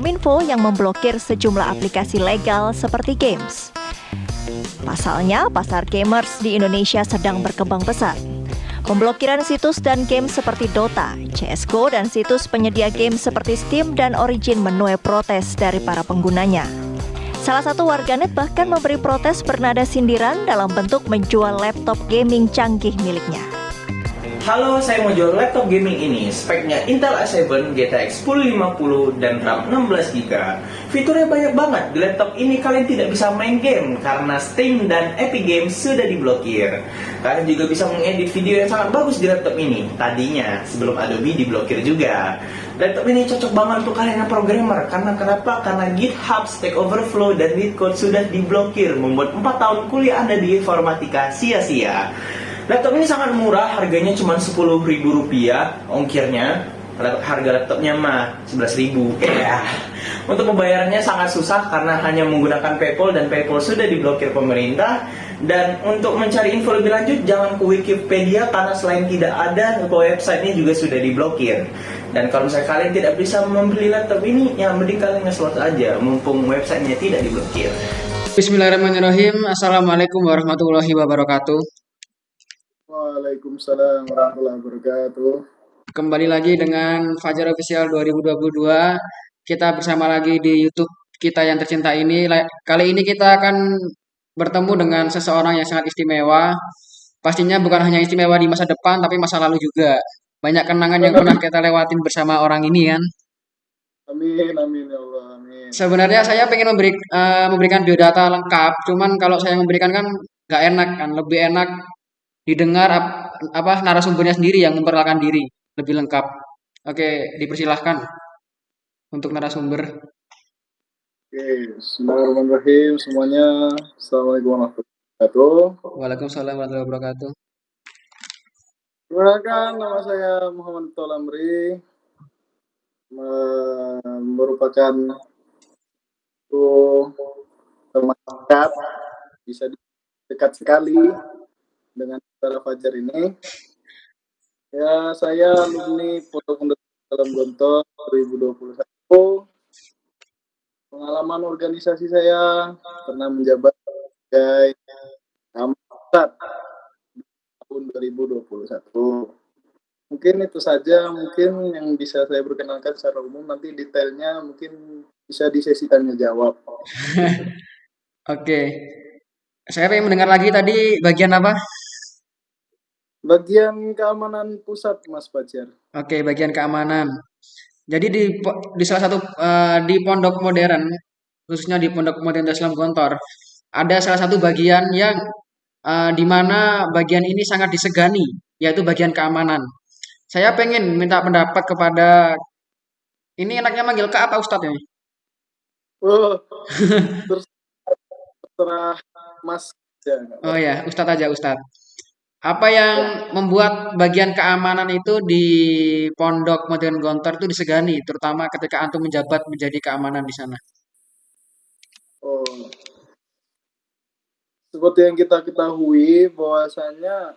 Kominfo yang memblokir sejumlah aplikasi legal seperti games. Pasalnya, pasar gamers di Indonesia sedang berkembang pesat. Pemblokiran situs dan game seperti Dota, CSGO, dan situs penyedia game seperti Steam dan Origin menuai protes dari para penggunanya. Salah satu warganet bahkan memberi protes bernada sindiran dalam bentuk menjual laptop gaming canggih miliknya. Halo, saya mau jual laptop gaming ini. Speknya Intel i7, GTX 1050, dan RAM 16GB. Fiturnya banyak banget. Di laptop ini kalian tidak bisa main game karena Steam dan Epic Games sudah diblokir. Kalian juga bisa mengedit video yang sangat bagus di laptop ini. Tadinya, sebelum Adobe diblokir juga. Laptop ini cocok banget untuk kalian yang programmer. Karena kenapa? Karena GitHub, Stack Overflow, dan Leetcode sudah diblokir. Membuat 4 tahun kuliah Anda di informatika sia-sia. Laptop ini sangat murah, harganya cuma rp rupiah ongkirnya. Harga laptopnya mah 11.000. Ya. Untuk pembayarannya sangat susah karena hanya menggunakan PayPal dan PayPal sudah diblokir pemerintah. Dan untuk mencari info lebih lanjut jangan ke Wikipedia karena selain tidak ada, ke websitenya juga sudah diblokir. Dan kalau misalnya kalian tidak bisa membeli laptop ini, ya mending kalian nge-slot aja, mumpung websitenya tidak diblokir. Bismillahirrahmanirrahim. Assalamualaikum warahmatullahi wabarakatuh. Waalaikumsalam warahmatullahi wabarakatuh. Kembali lagi dengan Fajar Official 2022. Kita bersama lagi di YouTube kita yang tercinta ini. Kali ini kita akan bertemu dengan seseorang yang sangat istimewa. Pastinya bukan hanya istimewa di masa depan, tapi masa lalu juga. Banyak kenangan yang pernah kita lewatin bersama orang ini kan. Amin, amin ya Allah, amin. Sebenarnya saya pengen memberi, uh, memberikan biodata lengkap, cuman kalau saya memberikan kan nggak enak kan, lebih enak didengar ap, apa narasumbernya sendiri yang memperkenalkan diri lebih lengkap. Oke, dipersilahkan untuk narasumber. Oke, Bismillahirrahmanirrahim semuanya. Assalamualaikum warahmatullahi wabarakatuh. Waalaikumsalam warahmatullahi wabarakatuh. Perkenalkan nama saya Muhammad Tolamri merupakan teman dekat bisa dekat sekali dengan saudara Fajar ini. Ya, saya alumni Pondok dalam Gontor 2021. Pengalaman organisasi saya pernah menjabat sebagai Pusat tahun 2021. Mungkin itu saja mungkin yang bisa saya perkenalkan secara umum nanti detailnya mungkin bisa di sesi tanya jawab. Oke. Saya ingin mendengar lagi tadi bagian apa? Bagian keamanan pusat, Mas Fajar. Oke, bagian keamanan. Jadi di di salah satu uh, di pondok modern, khususnya di pondok modern Islam Gontor, ada salah satu bagian yang uh, di mana bagian ini sangat disegani, yaitu bagian keamanan. Saya pengen minta pendapat kepada ini enaknya manggil ke apa Ustadz ini? Oh, terserah Mas. Oh ya, Ustadz aja Ustadz. Apa yang membuat bagian keamanan itu di Pondok Modern Gontor itu disegani, terutama ketika antum menjabat menjadi keamanan di sana? Oh. Seperti yang kita ketahui bahwasanya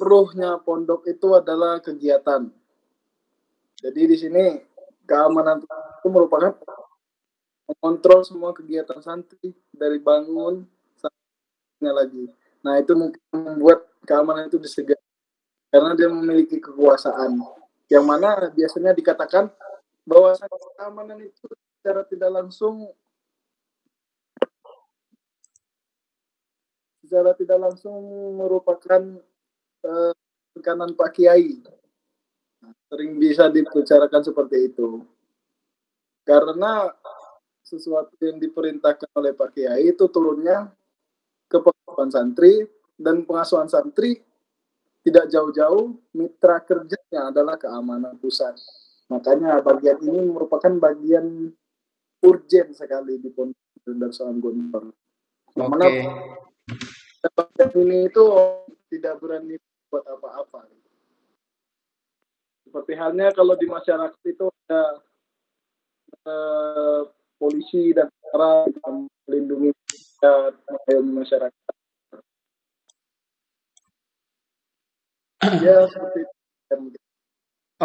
ruhnya pondok itu adalah kegiatan. Jadi di sini keamanan itu merupakan mengontrol semua kegiatan santri dari bangun sampai lagi Nah, itu mungkin membuat keamanan itu disegani karena dia memiliki kekuasaan. Yang mana biasanya dikatakan bahwa keamanan itu secara tidak langsung secara tidak langsung merupakan uh, tekanan Pak Kiai. Sering bisa dibicarakan seperti itu. Karena sesuatu yang diperintahkan oleh Pak Kiai itu turunnya ke pengasuhan santri dan pengasuhan santri tidak jauh-jauh mitra kerjanya adalah keamanan pusat. Makanya bagian ini merupakan bagian urgent sekali di Pondok Darussalam Gontor. Mana bagian ini itu tidak berani buat apa-apa. Seperti halnya kalau di masyarakat itu ada eh, polisi dan cara melindungi masyarakat. ya seperti itu.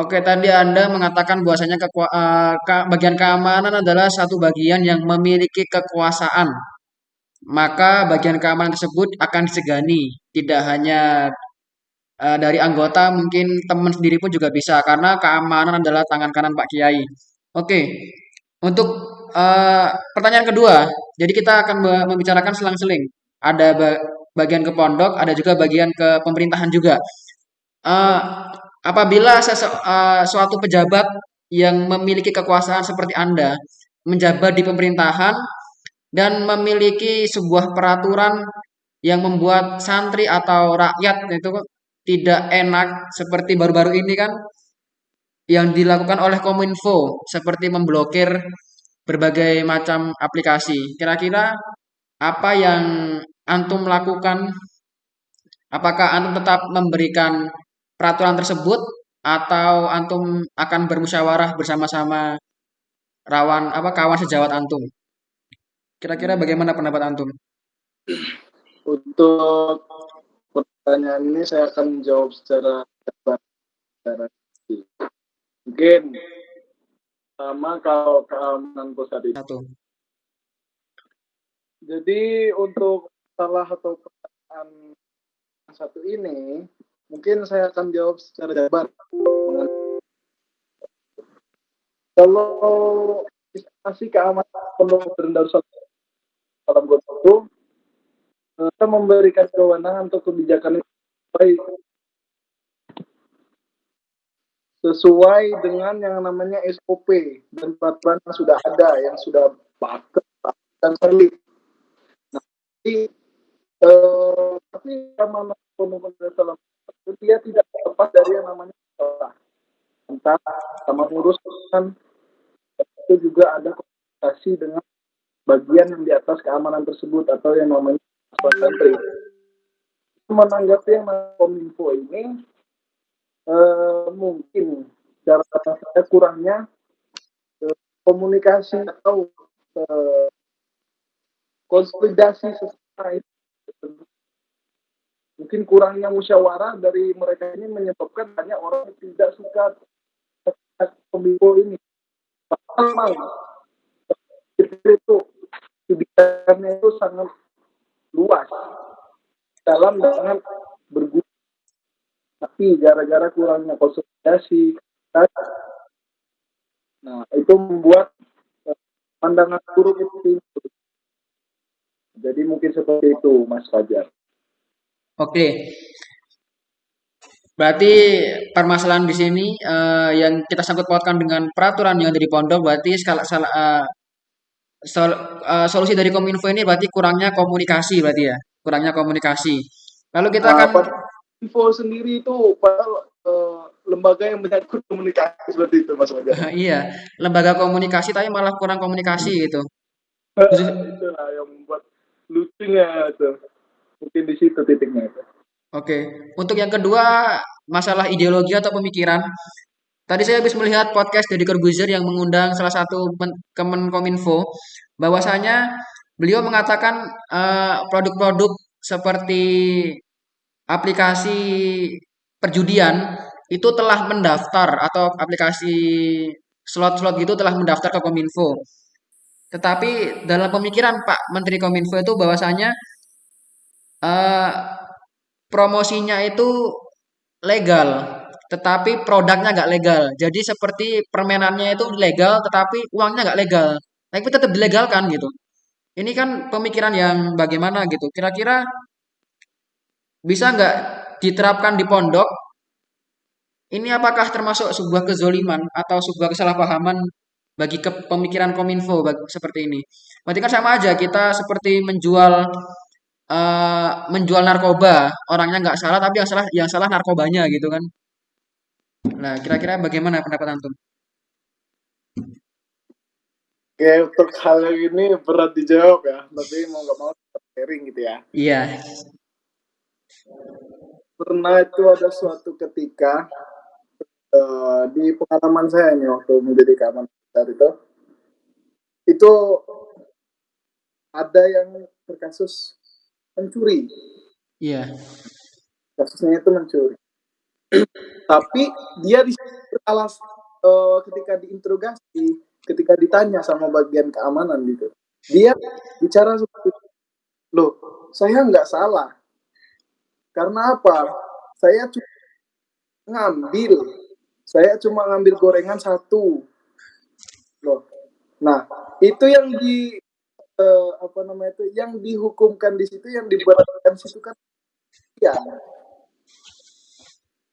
Oke, tadi Anda mengatakan bahwasanya kekua- eh, ka- bagian keamanan adalah satu bagian yang memiliki kekuasaan. Maka bagian keamanan tersebut akan disegani, tidak hanya eh, dari anggota, mungkin teman sendiri pun juga bisa, karena keamanan adalah tangan kanan Pak Kiai. Oke, untuk eh, pertanyaan kedua, jadi kita akan me- membicarakan selang-seling. Ada ba- bagian ke pondok, ada juga bagian ke pemerintahan juga. Eh, apabila sese- eh, suatu pejabat yang memiliki kekuasaan seperti Anda menjabat di pemerintahan dan memiliki sebuah peraturan yang membuat santri atau rakyat itu tidak enak seperti baru-baru ini kan yang dilakukan oleh Kominfo seperti memblokir berbagai macam aplikasi. Kira-kira apa yang antum lakukan? Apakah antum tetap memberikan peraturan tersebut atau antum akan bermusyawarah bersama-sama rawan apa kawan sejawat antum? Kira-kira bagaimana pendapat antum? Untuk pertanyaan ini saya akan jawab secara. Secara. Mungkin sama kalau keamanan pusat itu. Satu. Jadi untuk salah atau pertanyaan satu ini, mungkin saya akan jawab secara jabar. Kalau instansi keamanan dan darussalam dalam itu kita memberikan kewenangan untuk kebijakan itu baik sesuai dengan yang namanya SOP dan peraturan yang sudah ada, yang sudah paket dan solid. Nah, jadi, eh, tapi dan darussalam itu dia tidak lepas dari yang namanya sekolah. Entah sama urusan itu juga ada komunikasi dengan bagian yang di atas keamanan tersebut atau yang namanya santri. Menanggapi yang kominfo ini eh, mungkin cara saya kurangnya eh, komunikasi atau eh, konsolidasi sesuai mungkin kurangnya musyawarah dari mereka ini menyebabkan banyak orang yang tidak suka kominfo ini. Memang itu kebijakannya itu sangat luas dalam dengan berguna tapi gara-gara kurangnya konsolidasi nah itu membuat eh, pandangan buruk itu jadi mungkin seperti itu Mas Fajar Oke. Berarti permasalahan di sini eh, yang kita sangkut pautkan dengan peraturan yang ada di pondok berarti skala salah eh, sol- eh, solusi dari Kominfo ini berarti kurangnya komunikasi berarti ya. Kurangnya komunikasi. Lalu kita Nah, akan pada info sendiri itu padahal eh, lembaga yang menyangkut komunikasi seperti itu Mas Fajar iya, lembaga komunikasi tapi malah kurang komunikasi gitu. itulah yang membuat lucunya itu. Mungkin di situ titiknya itu. Oke, untuk yang kedua masalah ideologi atau pemikiran. Tadi saya habis melihat podcast dari Corbuzier yang mengundang salah satu men- Kemenkominfo, bahwasanya beliau mengatakan eh, produk-produk seperti aplikasi perjudian itu telah mendaftar atau aplikasi slot-slot gitu telah mendaftar ke Kominfo. Tetapi dalam pemikiran Pak Menteri Kominfo itu bahwasanya eh, promosinya itu legal, tetapi produknya nggak legal. Jadi seperti permainannya itu legal, tetapi uangnya nggak legal. Tapi tetap dilegalkan gitu. Ini kan pemikiran yang bagaimana gitu. Kira-kira bisa nggak diterapkan di pondok? Ini apakah termasuk sebuah kezoliman atau sebuah kesalahpahaman bagi ke pemikiran Kominfo bag- seperti ini? Berarti kan sama aja kita seperti menjual eh, menjual narkoba. Orangnya nggak salah, tapi yang salah yang salah narkobanya gitu kan. Nah, kira-kira bagaimana pendapat antum? Oke, untuk hal ini berat dijawab ya, tapi mau nggak mau sharing gitu ya. Iya, Pernah itu ada suatu ketika eh, di pengalaman saya nih waktu menjadi keamanan besar itu, itu ada yang berkasus mencuri, iya, kasusnya itu mencuri. Tapi dia di alas uh, ketika diinterogasi, ketika ditanya sama bagian keamanan gitu, dia bicara seperti loh, saya nggak salah. Karena apa? Saya cuma ngambil, saya cuma ngambil gorengan satu. Loh, nah itu yang di uh, apa namanya itu, yang dihukumkan di situ, yang diberatkan situ kan ya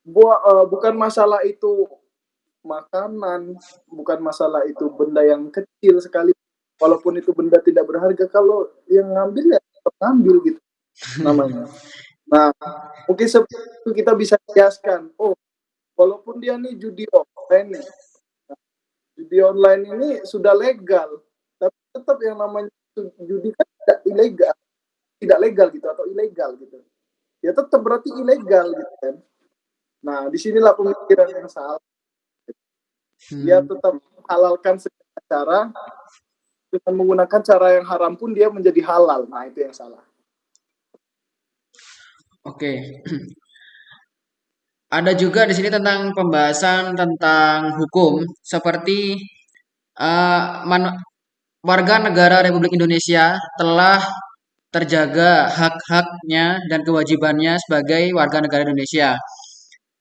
Bu, uh, bukan masalah itu makanan, bukan masalah itu benda yang kecil sekali, walaupun itu benda tidak berharga, kalau yang ngambil ya ngambil gitu namanya. Nah, mungkin seperti itu kita bisa kiaskan, oh, walaupun dia nih judi online nih, nah, judi online ini sudah legal, tapi tetap yang namanya judi kan tidak ilegal, tidak legal gitu atau ilegal gitu. Ya tetap berarti ilegal gitu kan. Nah, di sinilah pemikiran yang salah. Dia hmm. tetap halalkan segala cara dengan menggunakan cara yang haram pun dia menjadi halal. Nah, itu yang salah. Oke. Ada juga di sini tentang pembahasan tentang hukum seperti uh, warga negara Republik Indonesia telah terjaga hak-haknya dan kewajibannya sebagai warga negara Indonesia.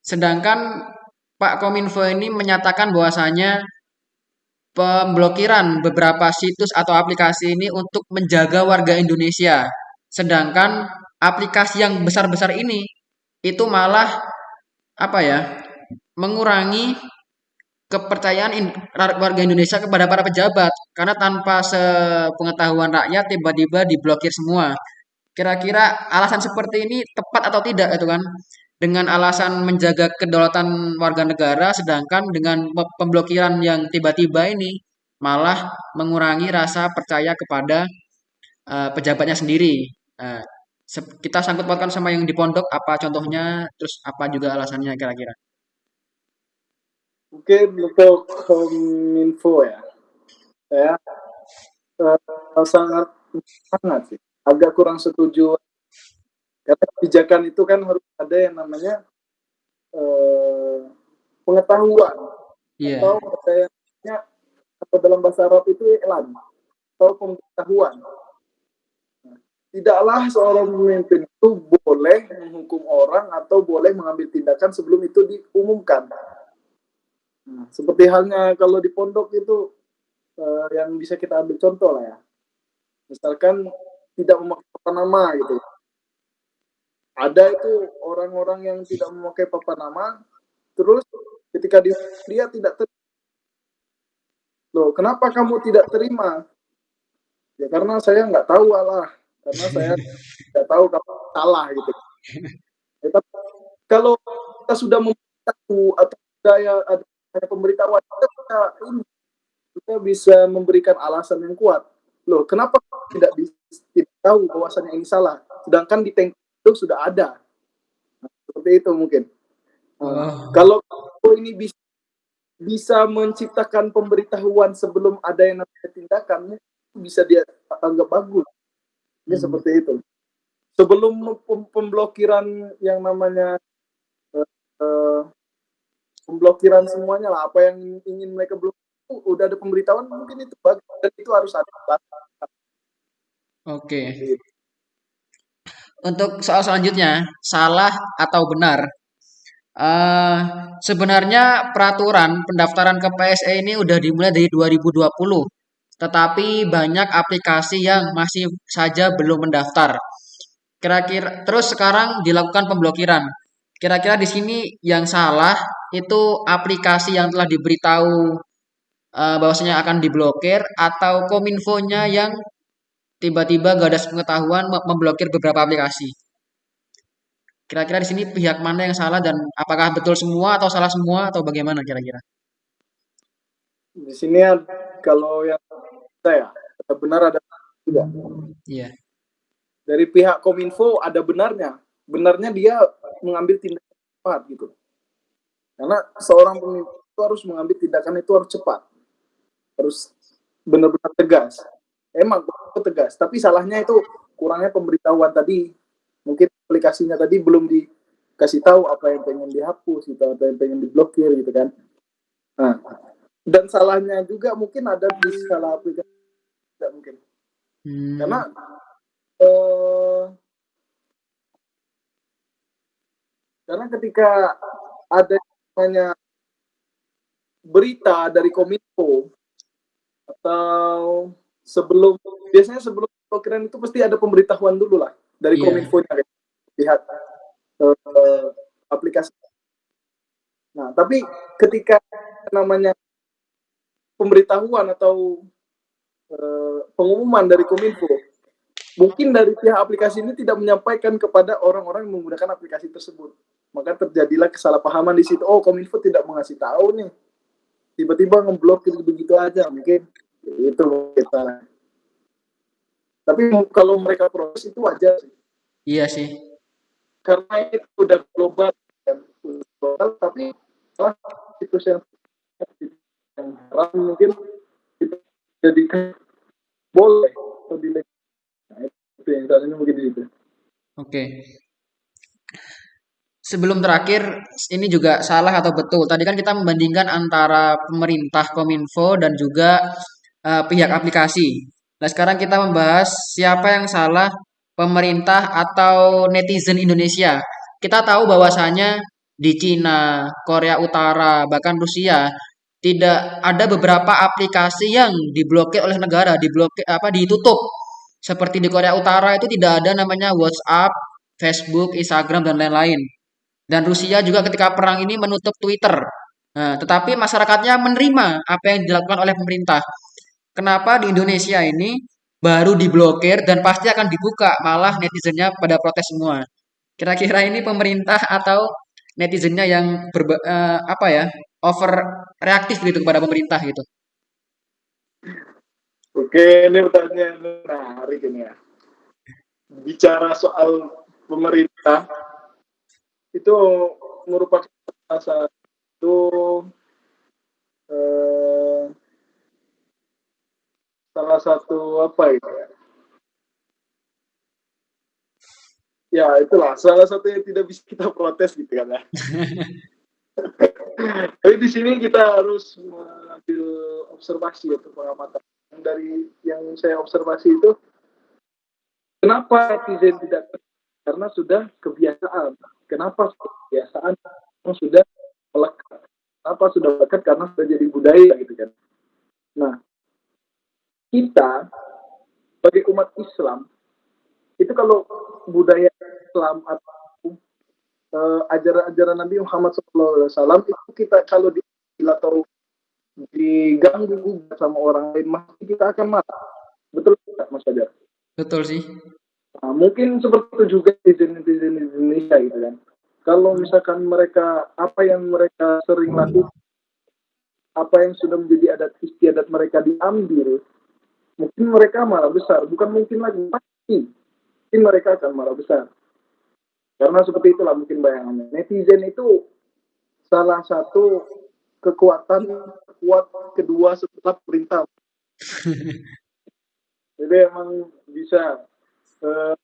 Sedangkan Pak Kominfo ini menyatakan bahwasanya pemblokiran beberapa situs atau aplikasi ini untuk menjaga warga Indonesia. Sedangkan aplikasi yang besar-besar ini itu malah apa ya? mengurangi kepercayaan warga Indonesia kepada para pejabat karena tanpa sepengetahuan rakyat tiba-tiba diblokir semua. Kira-kira alasan seperti ini tepat atau tidak itu kan? dengan alasan menjaga kedaulatan warga negara, sedangkan dengan pemblokiran yang tiba-tiba ini malah mengurangi rasa percaya kepada uh, pejabatnya sendiri. Uh, kita sangkut pautkan sama yang di pondok, apa contohnya, terus apa juga alasannya kira-kira? Oke, untuk kominfo ya, saya uh, sangat sangat sih, agak kurang setuju karena kebijakan itu kan harus ada yang namanya eh, pengetahuan yeah. atau katanya atau dalam bahasa Arab itu elan atau pengetahuan. Tidaklah seorang pemimpin itu boleh menghukum orang atau boleh mengambil tindakan sebelum itu diumumkan. Nah, seperti halnya kalau di pondok itu uh, yang bisa kita ambil contoh lah ya. Misalkan tidak memakai nama gitu ada itu orang-orang yang tidak memakai papan nama terus ketika dia, dia tidak terima loh kenapa kamu tidak terima ya karena saya nggak tahu Allah karena saya tidak tahu kamu salah gitu ya, tapi kalau kita sudah memberitahu atau saya ada, ada pemberitahuan kita ini kita bisa memberikan alasan yang kuat loh kenapa tidak bisa tidak tahu bahwasannya ini salah sedangkan di tank itu sudah ada. Nah, seperti itu mungkin. Uh, Kalau ini bisa bisa menciptakan pemberitahuan sebelum ada yang namanya tindakan, bisa dia anggap bagus. Ini hmm. seperti itu. Sebelum pemblokiran yang namanya uh, uh, pemblokiran semuanya lah, apa yang ingin mereka blok itu udah ada pemberitahuan, mungkin itu bagus dan itu harus ada. Oke. Okay. Gitu. Untuk soal selanjutnya, salah atau benar? Uh, sebenarnya peraturan pendaftaran ke PSE ini udah dimulai dari 2020, tetapi banyak aplikasi yang masih saja belum mendaftar. Kira-kira terus sekarang dilakukan pemblokiran. Kira-kira di sini yang salah itu aplikasi yang telah diberitahu uh, bahwasanya akan diblokir atau kominfonya yang tiba-tiba gak ada pengetahuan memblokir beberapa aplikasi. Kira-kira di sini pihak mana yang salah dan apakah betul semua atau salah semua atau bagaimana kira-kira? Di sini kalau yang saya ada benar ada tidak. Iya. Dari pihak Kominfo ada benarnya. Benarnya dia mengambil tindakan cepat gitu. Karena seorang pemimpin itu harus mengambil tindakan itu harus cepat. Harus benar-benar tegas emang tegas tapi salahnya itu kurangnya pemberitahuan tadi mungkin aplikasinya tadi belum dikasih tahu apa yang pengen dihapus gitu apa yang pengen diblokir gitu kan Nah, dan salahnya juga mungkin ada di salah aplikasi tidak mungkin Hmm. karena eh, karena ketika ada namanya berita dari Kominfo atau sebelum biasanya sebelum pemblokiran itu pasti ada pemberitahuan dulu lah dari Iya. Kominfo nya lihat eh, aplikasi. Nah, tapi ketika namanya pemberitahuan atau eh, pengumuman dari Kominfo, mungkin dari pihak aplikasi ini tidak menyampaikan kepada orang-orang yang menggunakan aplikasi tersebut. Maka terjadilah kesalahpahaman di situ. Oh, Kominfo tidak mengasih tahu nih. Tiba-tiba ngeblokir begitu aja mungkin itu kita. Tapi kalau mereka proses itu wajar sih. Iya sih. Karena itu udah global, kan. global tapi salah situs yang yang haram mungkin itu jadikan boleh. Nah, itu yang mungkin itu. Oke. Sebelum terakhir, ini juga salah atau betul. Tadi kan kita membandingkan antara pemerintah Kominfo dan juga eh, pihak aplikasi. Nah, sekarang kita membahas siapa yang salah, pemerintah atau netizen Indonesia. Kita tahu bahwasanya di Cina, Korea Utara, bahkan Rusia tidak ada beberapa aplikasi yang diblokir oleh negara, diblokir apa ditutup. Seperti di Korea Utara itu tidak ada namanya WhatsApp, Facebook, Instagram dan lain-lain. Dan Rusia juga ketika perang ini menutup Twitter. Nah, tetapi masyarakatnya menerima apa yang dilakukan oleh pemerintah. Kenapa di Indonesia ini baru diblokir dan pasti akan dibuka, malah netizennya pada protes semua. Kira-kira ini pemerintah atau netizennya yang berba, eh, apa ya over reaktif gitu kepada pemerintah gitu. Oke, ini pertanyaan menarik ini ya. Bicara soal pemerintah, itu merupakan salah satu eh, salah satu apa itu ya? Ya itulah salah satu yang tidak bisa kita protes gitu kan ya. Tapi di sini kita harus mengambil observasi atau pengamatan. Dari yang saya observasi itu kenapa netizen tidak karena sudah kebiasaan. Kenapa kebiasaan sudah melekat? Kenapa sudah melekat? Karena sudah jadi budaya gitu kan. Nah kita sebagai umat Islam itu kalau budaya Islam atau uh, ajaran-ajaran Nabi Muhammad SAW itu kita kalau di atau diganggu gugat sama orang lain pasti kita akan marah betul tidak Mas Fajar? Betul sih. Nah, mungkin seperti itu juga netizen-netizen di Indonesia gitu kan. Kalau misalkan mereka apa yang mereka sering lakukan, apa yang sudah menjadi adat istiadat mereka diambil, mungkin mereka malah besar. Bukan mungkin lagi pasti, mungkin mereka akan malah besar. Karena seperti itulah mungkin bayangannya. Netizen itu salah satu kekuatan kuat kedua setelah perintah. Jadi emang bisa uh,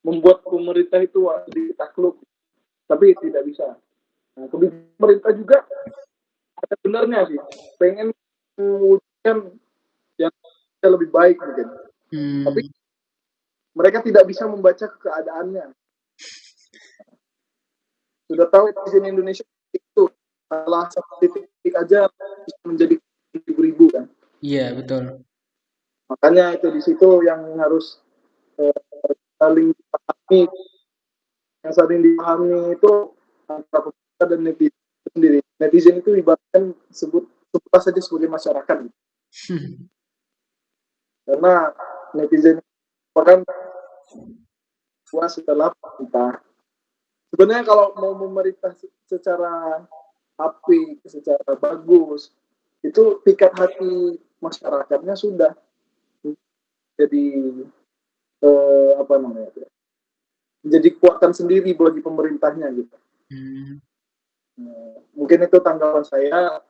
membuat pemerintah itu ditakluk, tapi tidak bisa. Nah, pemerintah juga ada benarnya sih, pengen mewujudkan yang lebih baik mungkin. Hmm. Tapi mereka tidak bisa membaca keadaannya. Sudah tahu netizen Indonesia itu salah satu titik aja bisa menjadi ribu-ribu kan. Iya betul. Makanya itu di situ yang harus eh, saling dipahami, yang saling dipahami itu antara pemerintah dan netizen sendiri. Netizen itu ibaratkan sebut sebut saja sebagai masyarakat. Karena netizen merupakan puas setelah pemerintah. Sebenarnya kalau mau memerintah secara api, secara bagus, itu pikat hati masyarakatnya sudah jadi eh, apa namanya ya, menjadi kekuatan sendiri bagi pemerintahnya gitu. Hmm. Nah, mungkin itu tanggapan saya.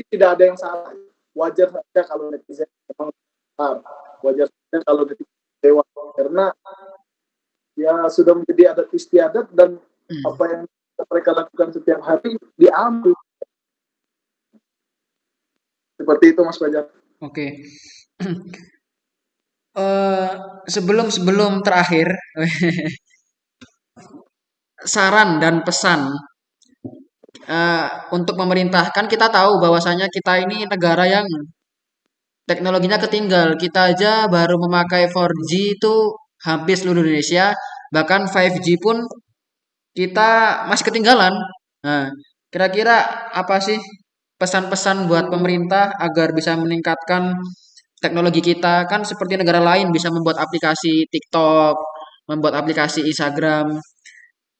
Tidak ada yang salah. Wajar saja kalau netizen memang besar. Wajar saja kalau netizen dewa karena ya sudah menjadi adat istiadat dan Hmm. apa yang mereka lakukan setiap hari diambil Seperti itu Mas Fajar. Oke. Eh, sebelum sebelum terakhir, saran dan pesan eh, untuk pemerintah. Kan kita tahu bahwasanya kita ini negara yang teknologinya ketinggal. Kita aja baru memakai 4G itu hampir seluruh Indonesia, bahkan 5G pun kita masih ketinggalan. Nah, kira-kira apa sih pesan-pesan buat pemerintah agar bisa meningkatkan teknologi kita kan seperti negara lain bisa membuat aplikasi TikTok, membuat aplikasi Instagram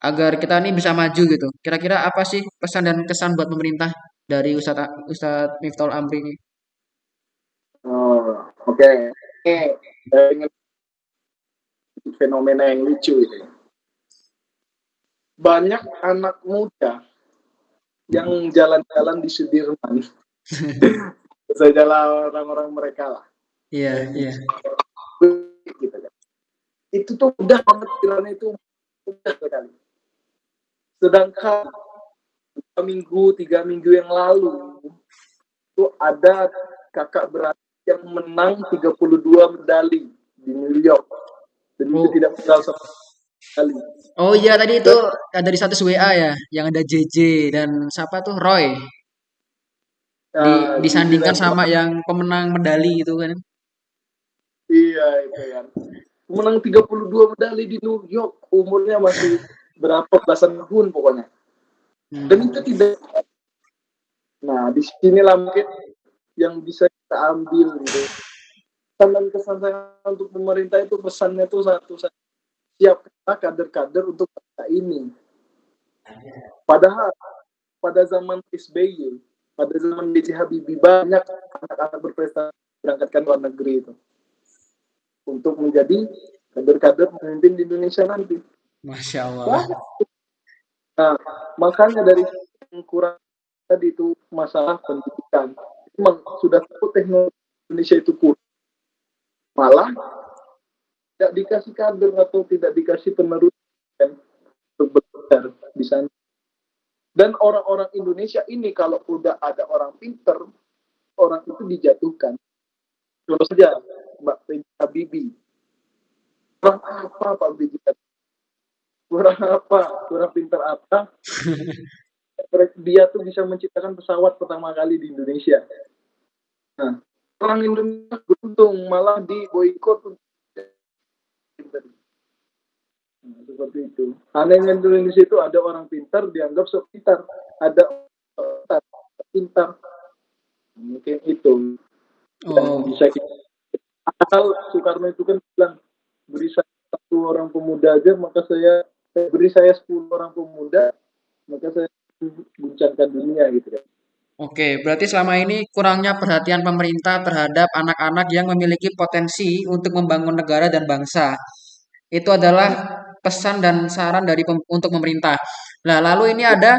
agar kita ini bisa maju gitu. Kira-kira apa sih pesan dan kesan buat pemerintah dari Ustadz Ustadz Miftahul Amri ini? Oh, oke. Saya ingin fenomena yang lucu ini. Banyak anak muda yang jalan-jalan di Sudirman. Saya jalan orang-orang mereka lah. Iya, iya. Gitu kan. Itu tuh udah banget kiranya itu udah sekali. Sedangkan dua minggu, tiga minggu yang lalu itu ada kakak beradik yang menang 32 medali di New York itu Oh. tidak pedal sama sekali. Oh iya tadi itu ada di status WA ya, yang ada JJ dan siapa tuh Roy di, Nah, disandingkan sama yang pemenang medali gitu kan. Iya itu kan. Menang 32 medali di New York, umurnya masih berapa belasan tahun pokoknya. Hmm. Dan itu tidak. Nah, di sinilah mungkin yang bisa kita ambil gitu. Pesan dan kesan saya untuk pemerintah itu pesannya itu satu. Siapkanlah kader-kader untuk bangsa ini. Padahal pada zaman SBY, pada zaman B.J. Habibie banyak anak-anak berprestasi berangkatkan luar negeri itu untuk menjadi kader-kader pemimpin di Indonesia nanti. Masya Allah. Nah, makanya dari yang kurang tadi itu masalah pendidikan. Memang sudah tahu teknologi Indonesia itu kurang. Malah tidak dikasih kader atau tidak dikasih penerus untuk belajar di sana. Dan orang-orang Indonesia ini kalau udah ada orang pinter, orang itu dijatuhkan. Contoh saja Mbak. Habibie. Kurang apa Pak. Habibie? Kurang apa? Kurang pinter apa? Dia tuh bisa menciptakan pesawat pertama kali di Indonesia. Nah, orang Indonesia beruntung malah di boykot. Nah, seperti itu. Anehnya di Indonesia itu ada orang pintar dianggap sok pintar, ada orang pintar. Mungkin itu yang Oh, bisa kita Padahal Soekarno itu kan bilang beri saya satu orang pemuda aja maka saya eh, beri saya 10 orang pemuda maka saya guncangkan dunia gitu ya. Oke. Berarti selama ini kurangnya perhatian pemerintah terhadap anak-anak yang memiliki potensi untuk membangun negara dan bangsa. Itu adalah pesan dan saran dari pem- untuk pemerintah. Nah, lalu ini ada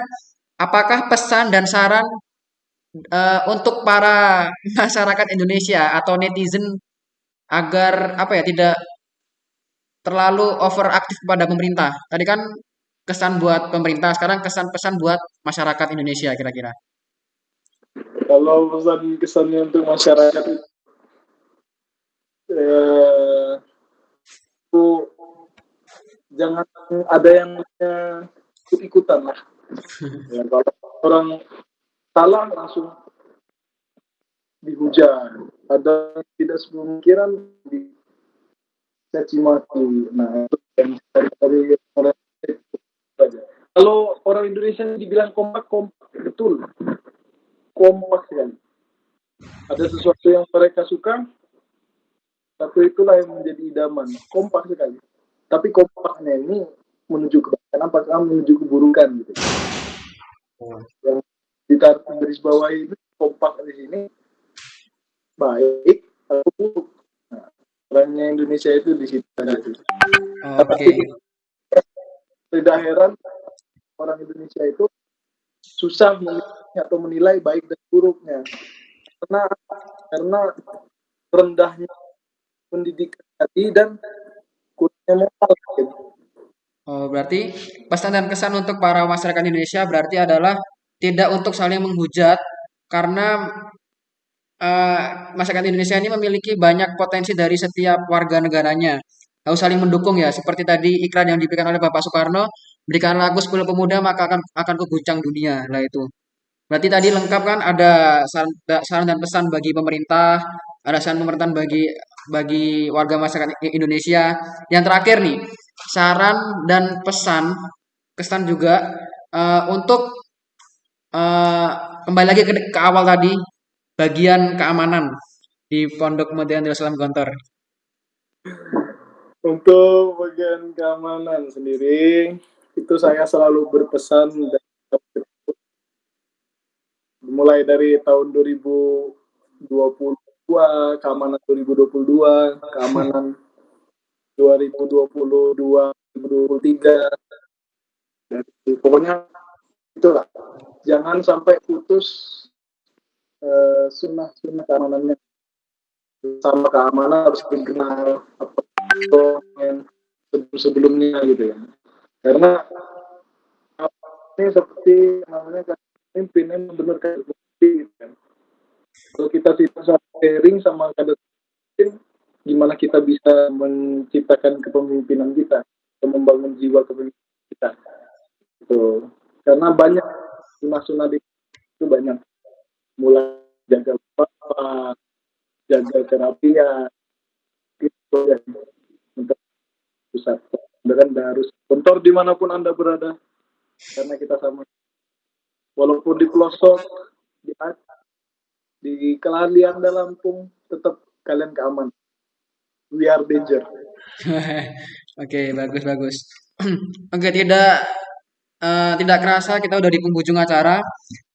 apakah pesan dan saran eh, untuk para masyarakat Indonesia atau netizen agar apa ya tidak terlalu overaktif kepada pemerintah. Tadi kan kesan buat pemerintah, sekarang kesan pesan buat masyarakat Indonesia kira-kira. Kalau pesan kesannya untuk masyarakat itu eh, itu jangan ada yang ikut-ikutan lah. Ya, kalau orang salah langsung dihujat. Ada tidak sepemikiran dicaci maki. Nah, itu yang dari, dari orang saja. Kalau orang Indonesia dibilang kompak, kompak betul. Kompak sekali. Ada sesuatu yang mereka suka, satu itulah yang menjadi idaman. Kompak sekali. Tapi kompaknya ini menuju kebaikan, apakah menuju keburukan gitu. Yang ditarik garis bawah ini kompak di sini baik atau buruk. Nah, Indonesia itu di situ sih. Oke. Tidak heran orang Indonesia itu susah memilih atau menilai baik dan buruknya. Karena karena rendahnya pendidikan tadi dan kurangnya moral. Oh, berarti pesan dan kesan untuk para masyarakat Indonesia berarti adalah tidak untuk saling menghujat karena eh, masyarakat Indonesia ini memiliki banyak potensi dari setiap warga negaranya. Harus saling mendukung ya, seperti tadi iklan yang diberikan oleh Bapak Soekarno, berikanlah aku 10 pemuda maka akan akan kuguncang dunia. Lah itu. Berarti tadi lengkap kan ada saran, dan pesan bagi pemerintah, ada saran pemerintahan bagi bagi warga masyarakat Indonesia. Yang terakhir nih, saran dan pesan kesan juga uh, untuk uh, kembali lagi ke, ke awal tadi bagian keamanan di Pondok Modern Darussalam Gontor. Untuk bagian keamanan sendiri, itu saya selalu berpesan mulai dari tahun 2022, keamanan 2022, keamanan 2022, 2023. Jadi, pokoknya itulah. Jangan sampai putus uh, sunnah-sunnah keamanannya. Sama keamanan harus dikenal sebelum-sebelumnya gitu ya. Karena ini seperti namanya pemimpin yang benar kader gitu kan. Kalau kita tidak sharing sama kader pemimpin, gimana kita bisa menciptakan kepemimpinan kita, atau membangun jiwa kepemimpinan kita. Itu. Karena banyak sunnah-sunnah itu banyak. Mulai jaga bapak, jaga kerapian, itu ya. Pusat. Dan harus kantor di mana pun Anda berada, karena kita sama. Walaupun di pelosok di di kelalian dalam Lampung tetap kalian keaman. We are danger. Oke okay, bagus bagus. Oke okay, tidak uh, tidak kerasa kita udah di penghujung acara.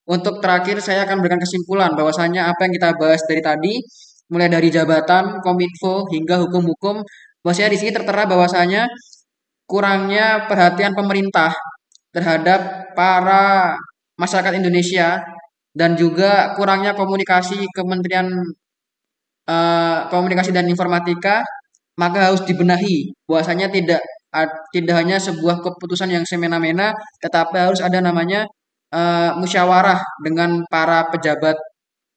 Untuk terakhir saya akan berikan kesimpulan bahwasanya apa yang kita bahas dari tadi mulai dari jabatan, kominfo hingga hukum-hukum bahwasanya di sini tertera bahwasanya kurangnya perhatian pemerintah terhadap para masyarakat Indonesia dan juga kurangnya komunikasi Kementerian uh, Komunikasi dan Informatika maka harus dibenahi bahwasanya tidak tidak hanya sebuah keputusan yang semena-mena tetapi harus ada namanya uh, musyawarah dengan para pejabat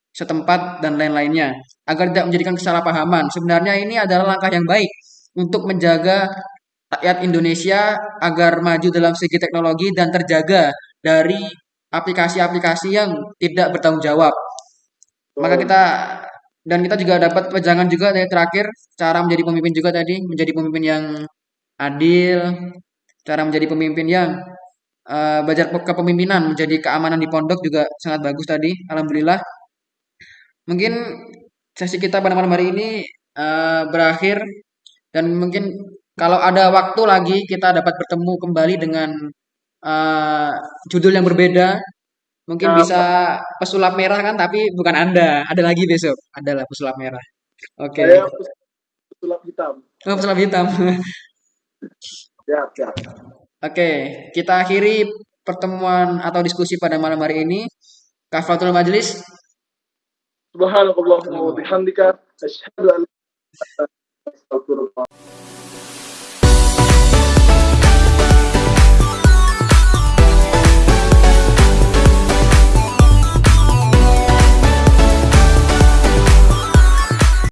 setempat dan lain-lainnya agar tidak menjadikan kesalahpahaman. Sebenarnya ini adalah langkah yang baik untuk menjaga rakyat Indonesia agar maju dalam segi teknologi dan terjaga dari aplikasi-aplikasi yang tidak bertanggung jawab. Maka kita dan kita juga dapat pejangan juga dari terakhir cara menjadi pemimpin juga tadi menjadi pemimpin yang adil, cara menjadi pemimpin yang uh, belajar kepemimpinan, menjadi keamanan di pondok juga sangat bagus tadi. Alhamdulillah. Mungkin sesi kita pada malam hari ini uh, berakhir dan mungkin kalau ada waktu lagi kita dapat bertemu kembali dengan uh, judul yang berbeda. Mungkin bisa pesulap merah kan, tapi bukan Anda. Ada lagi besok. Adalah pesulap merah. Oke. Okay. pesulap hitam. Oh, pesulap hitam. ya, ya. Oke, okay. kita akhiri pertemuan atau diskusi pada malam hari ini. Kafatul Majlis. Subhanallah wa bihamdika asyhadu an 好。